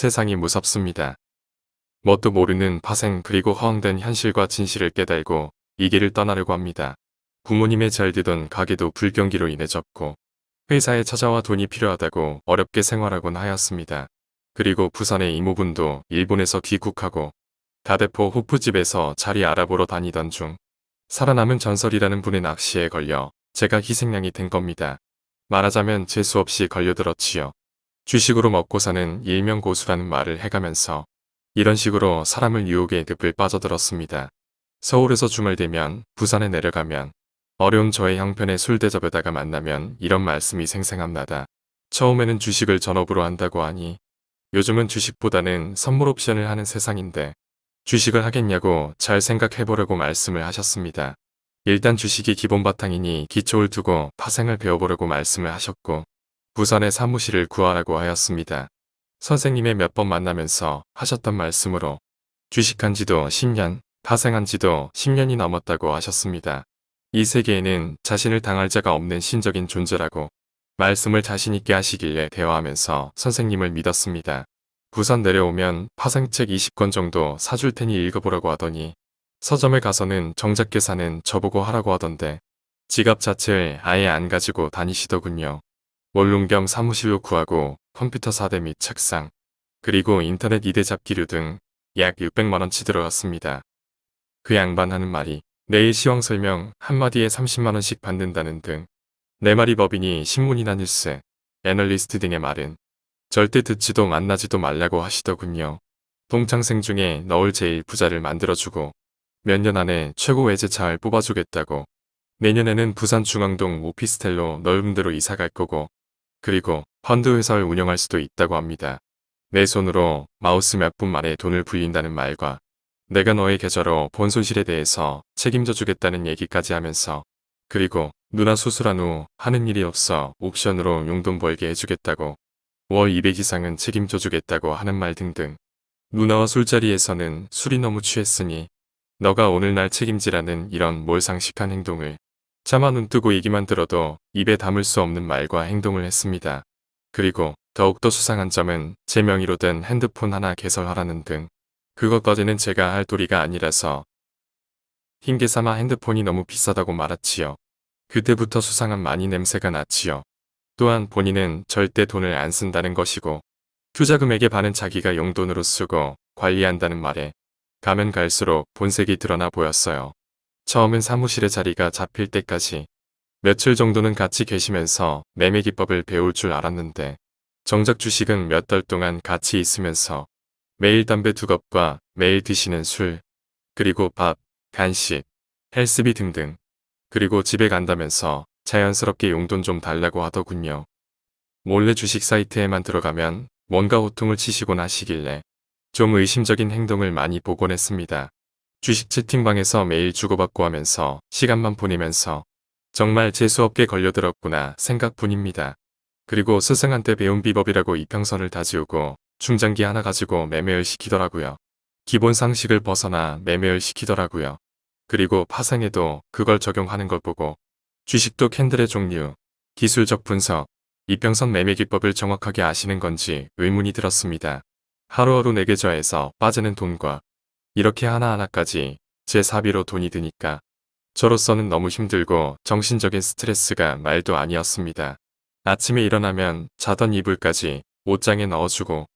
세상이 무섭습니다. 뭣도 모르는 파생 그리고 허황된 현실과 진실을 깨달고 이 길을 떠나려고 합니다. 부모님의 잘 되던 가게도 불경기로 인해 접고 회사에 찾아와 돈이 필요하다고 어렵게 생활하곤 하였습니다. 그리고 부산의 이모분도 일본에서 귀국하고 다대포 호프집에서 자리 알아보러 다니던 중 살아남은 전설이라는 분의 낚시에 걸려 제가 희생양이 된 겁니다. 말하자면 재수 없이 걸려들었지요. 주식으로 먹고 사는 일명 고수라는 말을 해가면서 이런 식으로 사람을 유혹의 늪을 빠져들었습니다. 서울에서 주말 되면 부산에 내려가면 어려운 저의 형편에 술 대접에다가 만나면 이런 말씀이 생생합니다. 처음에는 주식을 전업으로 한다고 하니 요즘은 주식보다는 선물 옵션을 하는 세상인데 주식을 하겠냐고 잘 생각해보려고 말씀을 하셨습니다. 일단 주식이 기본 바탕이니 기초를 두고 파생을 배워보려고 말씀을 하셨고 부산에 사무실을 구하라고 하였습니다. 선생님의 몇 번 만나면서 하셨던 말씀으로 주식한 지도 10년, 파생한 지도 10년이 넘었다고 하셨습니다. 이 세계에는 자신을 당할 자가 없는 신적인 존재라고 말씀을 자신있게 하시길래 대화하면서 선생님을 믿었습니다. 부산 내려오면 파생책 20권 정도 사줄 테니 읽어보라고 하더니 서점에 가서는 정작 계산은 저보고 하라고 하던데 지갑 자체를 아예 안 가지고 다니시더군요. 원룸 겸 사무실로 구하고 컴퓨터 4대 및 책상 그리고 인터넷 2대 잡기류 등 약 600만원치 들어갔습니다. 그 양반 하는 말이 내일 시황 설명 한마디에 30만원씩 받는다는 등 내 말이 법이니 신문이나 뉴스, 애널리스트 등의 말은 절대 듣지도 만나지도 말라고 하시더군요. 동창생 중에 너울 제일 부자를 만들어주고 몇 년 안에 최고 외제차를 뽑아주겠다고 내년에는 부산 중앙동 오피스텔로 넓은 데로 이사 갈 거고 그리고 펀드 회사를 운영할 수도 있다고 합니다. 내 손으로 마우스 몇 분 만에 돈을 불린다는 말과 내가 너의 계좌로 본 손실에 대해서 책임져 주겠다는 얘기까지 하면서 그리고 누나 수술한 후 하는 일이 없어 옵션으로 용돈 벌게 해주겠다고 월 200 이상은 책임져 주겠다고 하는 말 등등 누나와 술자리에서는 술이 너무 취했으니 너가 오늘날 책임지라는 이런 몰상식한 행동을 차마 눈 뜨고 얘기만 들어도 입에 담을 수 없는 말과 행동을 했습니다. 그리고 더욱더 수상한 점은 제 명의로 된 핸드폰 하나 개설하라는 등 그것까지는 제가 할 도리가 아니라서 흰개삼아 핸드폰이 너무 비싸다고 말았지요. 그때부터 수상한 많이 냄새가 났지요. 또한 본인은 절대 돈을 안 쓴다는 것이고 투자금액의 반은 자기가 용돈으로 쓰고 관리한다는 말에 가면 갈수록 본색이 드러나 보였어요. 처음엔 사무실의 자리가 잡힐 때까지 며칠 정도는 같이 계시면서 매매 기법을 배울 줄 알았는데 정작 주식은 몇 달 동안 같이 있으면서 매일 담배 두 겁과 매일 드시는 술, 그리고 밥, 간식, 헬스비 등등 그리고 집에 간다면서 자연스럽게 용돈 좀 달라고 하더군요. 몰래 주식 사이트에만 들어가면 뭔가 호통을 치시곤 하시길래 좀 의심적인 행동을 많이 보곤 했습니다. 주식 채팅방에서 매일 주고받고 하면서 시간만 보내면서 정말 재수없게 걸려들었구나 생각뿐입니다. 그리고 스승한테 배운 비법이라고 이평선을 다 지우고 충전기 하나 가지고 매매를 시키더라고요. 기본 상식을 벗어나 매매를 시키더라고요. 그리고 파생에도 그걸 적용하는 걸 보고 주식도 캔들의 종류, 기술적 분석, 이평선 매매 기법을 정확하게 아시는 건지 의문이 들었습니다. 하루하루 내 계좌에서 빠지는 돈과 이렇게 하나하나까지 제 사비로 돈이 드니까 저로서는 너무 힘들고 정신적인 스트레스가 말도 아니었습니다. 아침에 일어나면 자던 이불까지 옷장에 넣어주고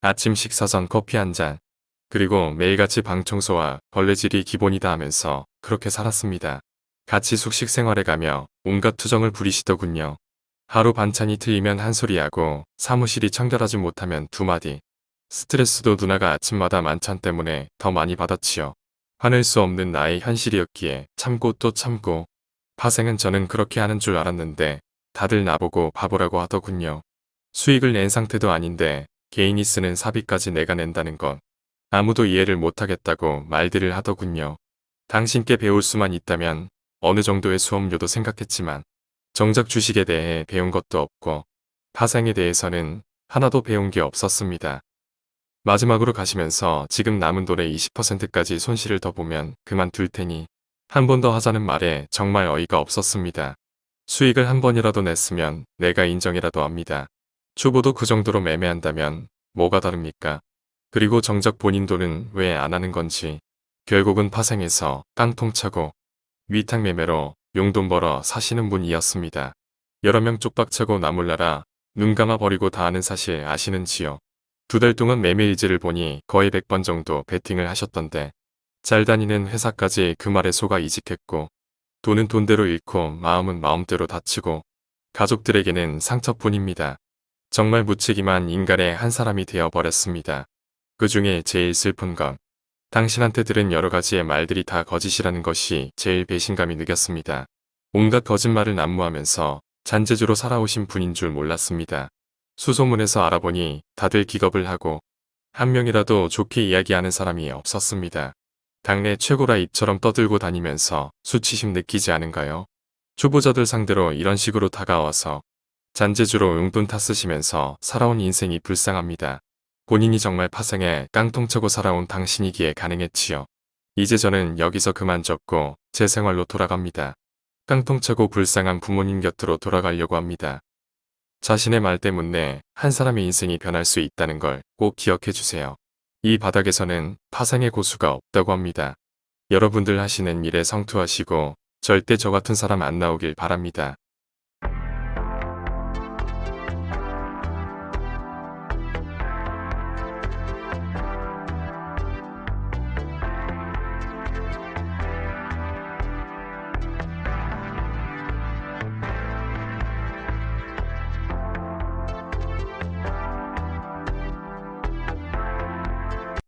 아침 식사 전 커피 한 잔, 그리고 매일같이 방 청소와 벌레질이 기본이다 하면서 그렇게 살았습니다. 같이 숙식 생활에 가며 온갖 투정을 부리시더군요. 하루 반찬이 틀리면 한 소리하고 사무실이 청결하지 못하면 두 마디. 스트레스도 누나가 아침마다 만찬 때문에 더 많이 받았지요. 화낼 수 없는 나의 현실이었기에 참고 또 참고 파생은 저는 그렇게 하는 줄 알았는데 다들 나보고 바보라고 하더군요. 수익을 낸 상태도 아닌데 개인이 쓰는 사비까지 내가 낸다는 건 아무도 이해를 못하겠다고 말들을 하더군요. 당신께 배울 수만 있다면 어느 정도의 수업료도 생각했지만 정작 주식에 대해 배운 것도 없고 파생에 대해서는 하나도 배운 게 없었습니다. 마지막으로 가시면서 지금 남은 돈의 20%까지 손실을 더 보면 그만둘 테니 한 번 더 하자는 말에 정말 어이가 없었습니다. 수익을 한 번이라도 냈으면 내가 인정이라도 합니다. 초보도 그 정도로 매매한다면 뭐가 다릅니까? 그리고 정작 본인 돈은 왜 안 하는 건지. 결국은 파생해서 깡통 차고 위탁 매매로 용돈 벌어 사시는 분이었습니다. 여러 명 쪽박차고 나몰라라 눈 감아 버리고 다 아는 사실 아시는지요? 두 달 동안 매매 일지를 보니 거의 100번 정도 베팅을 하셨던데 잘 다니는 회사까지 그 말에 속아 이직했고 돈은 돈대로 잃고 마음은 마음대로 다치고 가족들에게는 상처뿐입니다. 정말 무책임한 인간의 한 사람이 되어버렸습니다. 그 중에 제일 슬픈 건 당신한테 들은 여러 가지의 말들이 다 거짓이라는 것이 제일 배신감이 느꼈습니다. 온갖 거짓말을 난무하면서 잔재주로 살아오신 분인 줄 몰랐습니다. 수소문에서 알아보니 다들 기겁을 하고 한 명이라도 좋게 이야기하는 사람이 없었습니다. 당내 최고라 입처럼 떠들고 다니면서 수치심 느끼지 않은가요? 초보자들 상대로 이런 식으로 다가와서 잔재주로 용돈 탓쓰시면서 살아온 인생이 불쌍합니다. 본인이 정말 파생에 깡통차고 살아온 당신이기에 가능했지요. 이제 저는 여기서 그만 졌고 제 생활로 돌아갑니다. 깡통차고 불쌍한 부모님 곁으로 돌아가려고 합니다. 자신의 말 때문에 한 사람의 인생이 변할 수 있다는 걸 꼭 기억해 주세요. 이 바닥에서는 파생의 고수가 없다고 합니다. 여러분들 하시는 일에 성투하시고 절대 저 같은 사람 안 나오길 바랍니다.